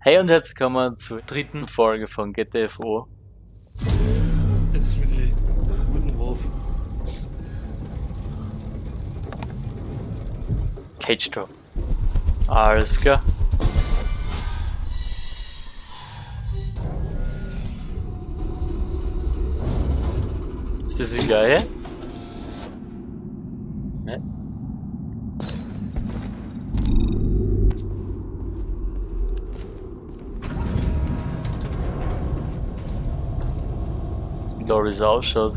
Hey und herzlich willkommen zur dritten Folge von GTFO. Jetzt mit die guten Wurf. Cage Drop. Alles klar. Ist das die gleiche? Ne? Das ausschaut.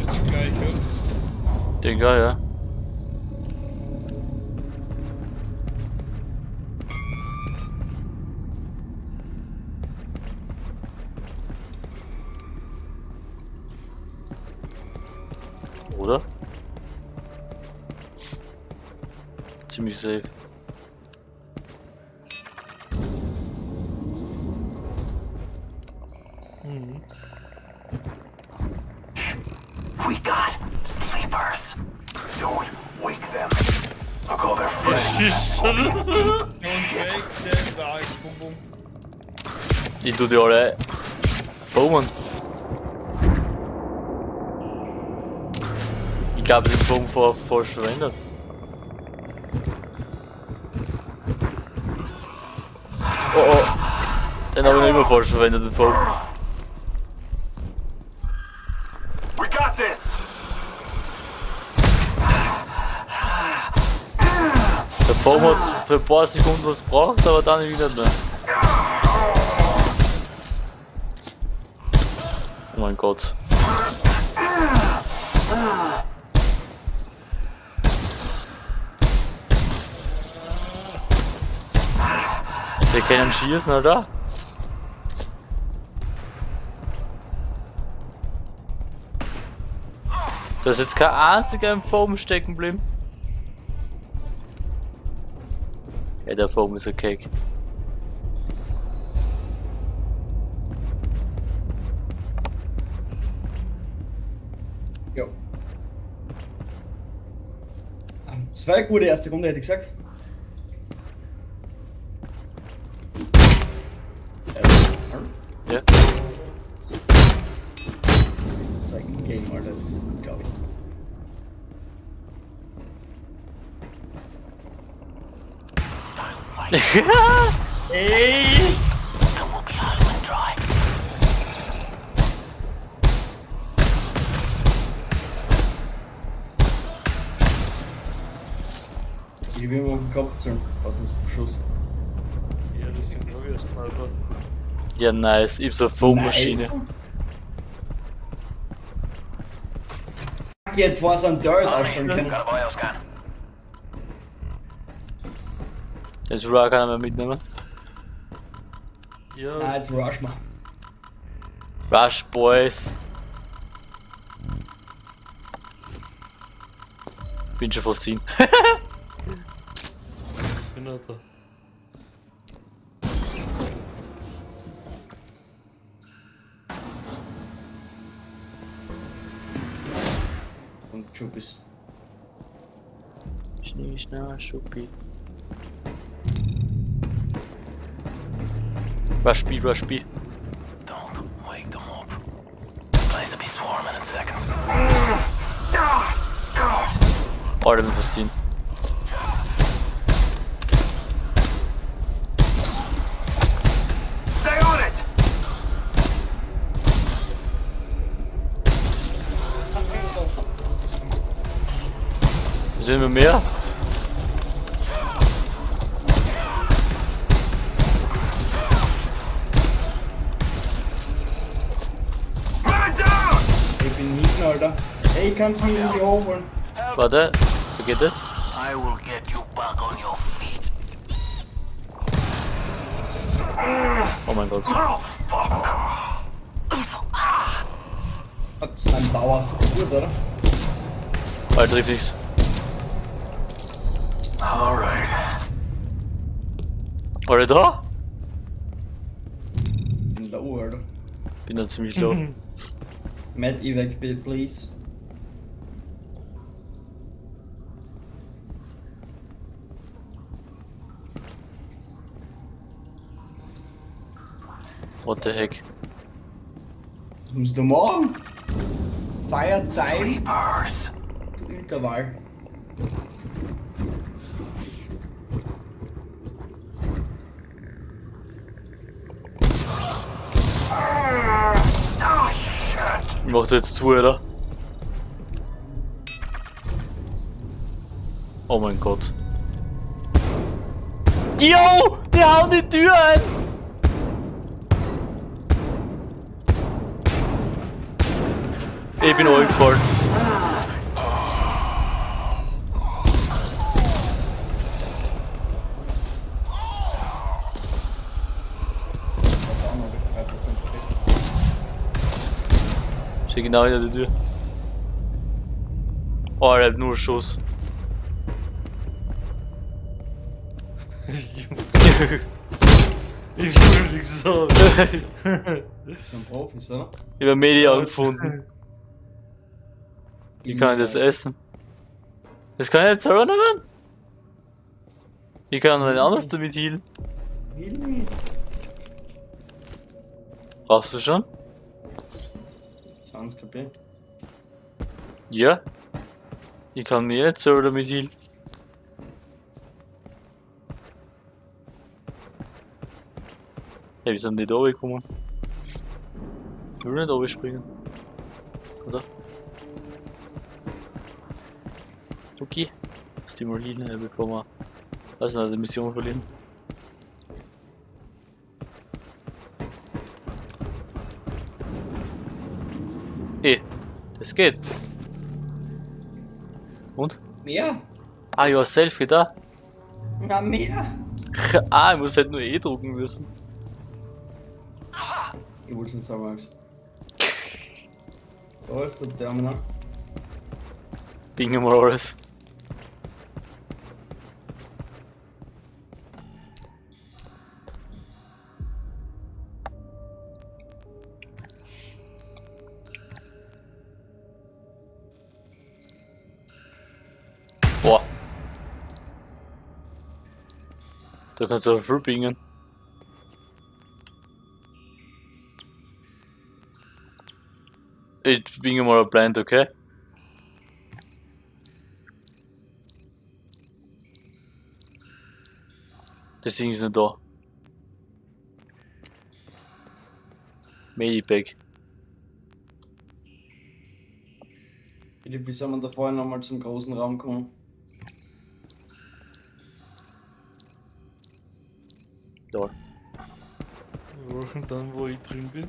Ist die gleiche. Digga, ja. Oder? Ziemlich safe. Don't wake them, sag ich. Bum, bum. Ich tu die alle formen. Ich glaube, den Bogen vor falsch verwendet. Oh oh. Den habe ich immer falsch verwendet, den Bogen. We Der Baum hat für ein paar Sekunden was gebraucht, aber dann wieder nicht mehr. Oh mein Gott. Wir können schießen, oder? Da ist jetzt kein einziger im Foam stecken geblieben. Der Foam ist okay. Ja. Das war eine gute erste Runde, hätte ich gesagt. Ey! Then we'll be high and dry. Ich habe immer gehabt, so hat uns Schuss. Ja, das sind glaube ich Sniper. Ja, nice. Ich hab so eine Foam-Maschine. Ich hätte vor so einem Dirt aufstellen Jetzt Rush kann er mitnehmen. Ja, jetzt rush mal. Rush, Boys. Bin schon fast hin. bin auch da. Und Chubis. Schnee, Schnee, Schuppi. Rush B, Rush B. Don't wake them up. Place will be swarming in seconds. Alter, on it. Sind wir mehr? Alter. Ey, kannst du mich irgendwie hochholen? Warte, wie geht das? I will get you back on your feet. Oh mein Gott. Oh, fuck. Hat sein Dauer so gut, oder? Alter, trifft nichts. All right. Alle da? Bin low, Alter. Bin da ziemlich low. Med evac bit, please. What the heck? Who's the mom? Fire time. Sleepers. Interval. Mach da jetzt zu, oder? Oh mein Gott. Yo! Die hauen die Tür ein! Ich bin gefallen. Auch noch 3% Effekt. Steht genau hinter der Tür. Oh, er hat nur Schuss. Ich würde nicht sagen. Das sind Profis, oder? Ich habe Media gefunden. Wie kann ich das essen? Das kann ich jetzt selber nicht werden? Wie kann denn anders damit healen? Brauchst du schon? 20 KP. Ja. Ich kann mir jetzt selber damit healen. Hey, wie sind die da gekommen? Ich will nicht oben springen. Oder? Okay. Lass die mal healen, bevor wir also die Mission verlieren. Das geht. Und? Mehr? Ah, ja, Selfie da. Ja, mehr? ah, ich muss halt nur E drucken müssen. Ich wollte es nicht sagen. Da ist der Terminal. Bingo mal alles. Da kannst du viel bingen. Ich binge mal Blind, okay? Deswegen ist nicht da. Medipack. Philipp, wie soll man da vorher nochmal zum großen Raum kommen? Da. Wir machen dann, wo ich drin bin.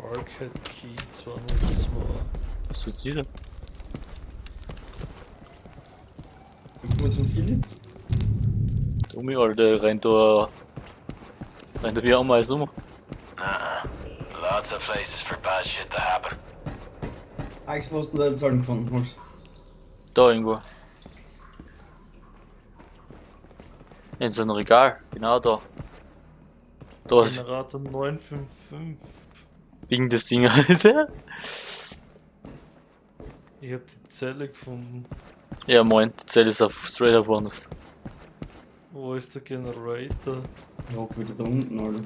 Arcade Key 202. Was wird's hier denn? Dann kommen wir zum Philipp. Dummi, Alter, der rennt da. rennt da wie auch mal um. Uh-uh. Lots of places for bad shit to happen. Alex, wo hast du deine Zahlen gefunden? Max? Da irgendwo. In so einem Regal, genau da. Da ist Generator 955. wegen das Ding, Alter. Ich hab die Zelle gefunden. Ja, moin, die Zelle ist auf straight up woanders. Wo ist der Generator? Ich hoffe wieder da unten, Alter.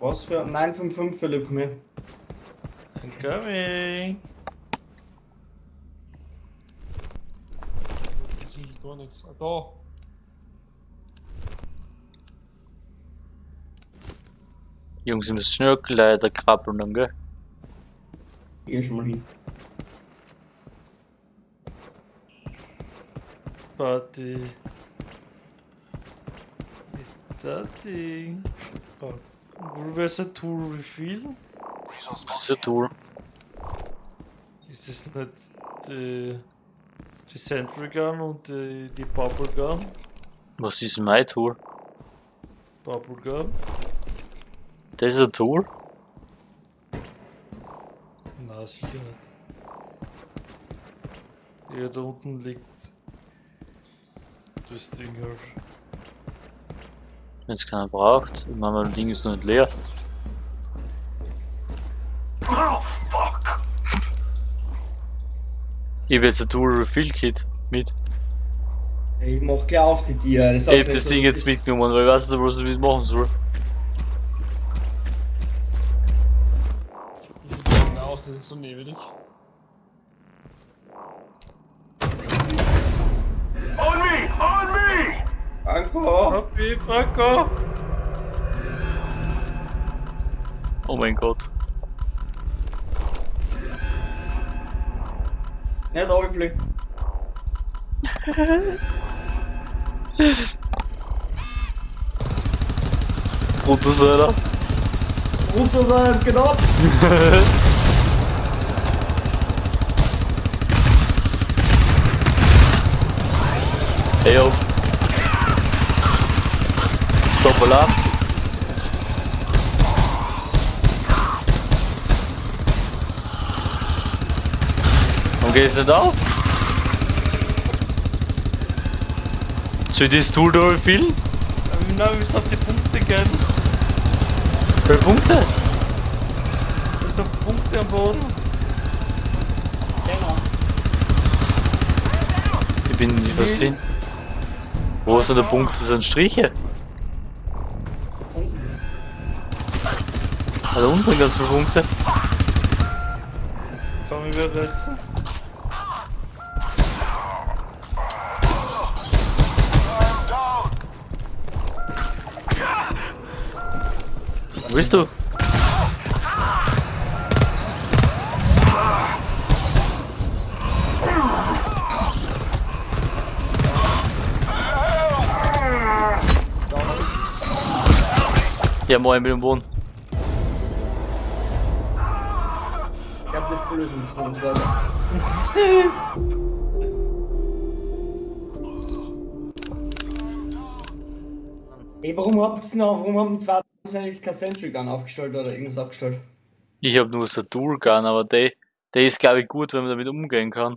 Was für 955 Philipp, komm her. I'm coming! Jetzt sehe ich gar nichts. Ah, da. Jungs, ihr müsst schnell leider krabbeln dann, gell? Geh schon mal hin. Party. Ist das Ding? Oh. Professor Tool Refill? Das ist ein Tool. Ist das nicht die, die Sentry Gun und die, die Bubble Gun? Was ist mein Tool? Bubble Gun? Das ist ein Tool? Na, sicher nicht. Ja, da unten liegt das Ding halt. Wenn es keiner braucht. Ich meine, mein Ding ist noch nicht leer. Oh, fuck. Ich habe jetzt ein Dual Refill Kit mit. Ich mach gleich auf die Tiere. Ich hab das Ding jetzt mitgenommen, weil ich weiß nicht, was ich damit machen soll. Das ist so nebelig. On me! On me! Franco! Happy, Franco! Oh mein Gott. Nicht runterfliegen. Brutus, Alter. Runter sein, es geht ab! Hey yo. Stop Alarm. Warum geht es nicht auf? Soll ich das Tool da viel? Nein, wir müssen auf die Punkte gehen. Wie viele Punkte? Wir müssen auf Punkte am Boden. Genau. Ich bin nicht verstehen. Wo sind der Punkt? Das sind Striche. Also unten ganz viele Punkte. Komm, ich Wo bist du? Ja, moin mit dem Boden. Ich hab das Lösungsvorschlag. Ey, warum habt ihr noch, warum haben die zwei eigentlich kein Sentry Gun aufgestellt oder irgendwas aufgestellt? Ich habe nur so Dual Gun, aber der, der ist glaube ich gut, wenn man damit umgehen kann.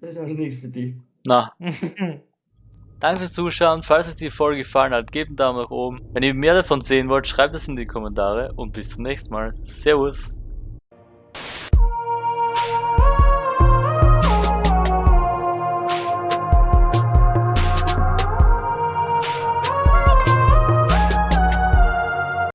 Das ist aber nichts für die. Na, danke fürs Zuschauen. Falls euch die Folge gefallen hat, gebt einen Daumen nach oben. Wenn ihr mehr davon sehen wollt, schreibt es in die Kommentare und bis zum nächsten Mal. Servus.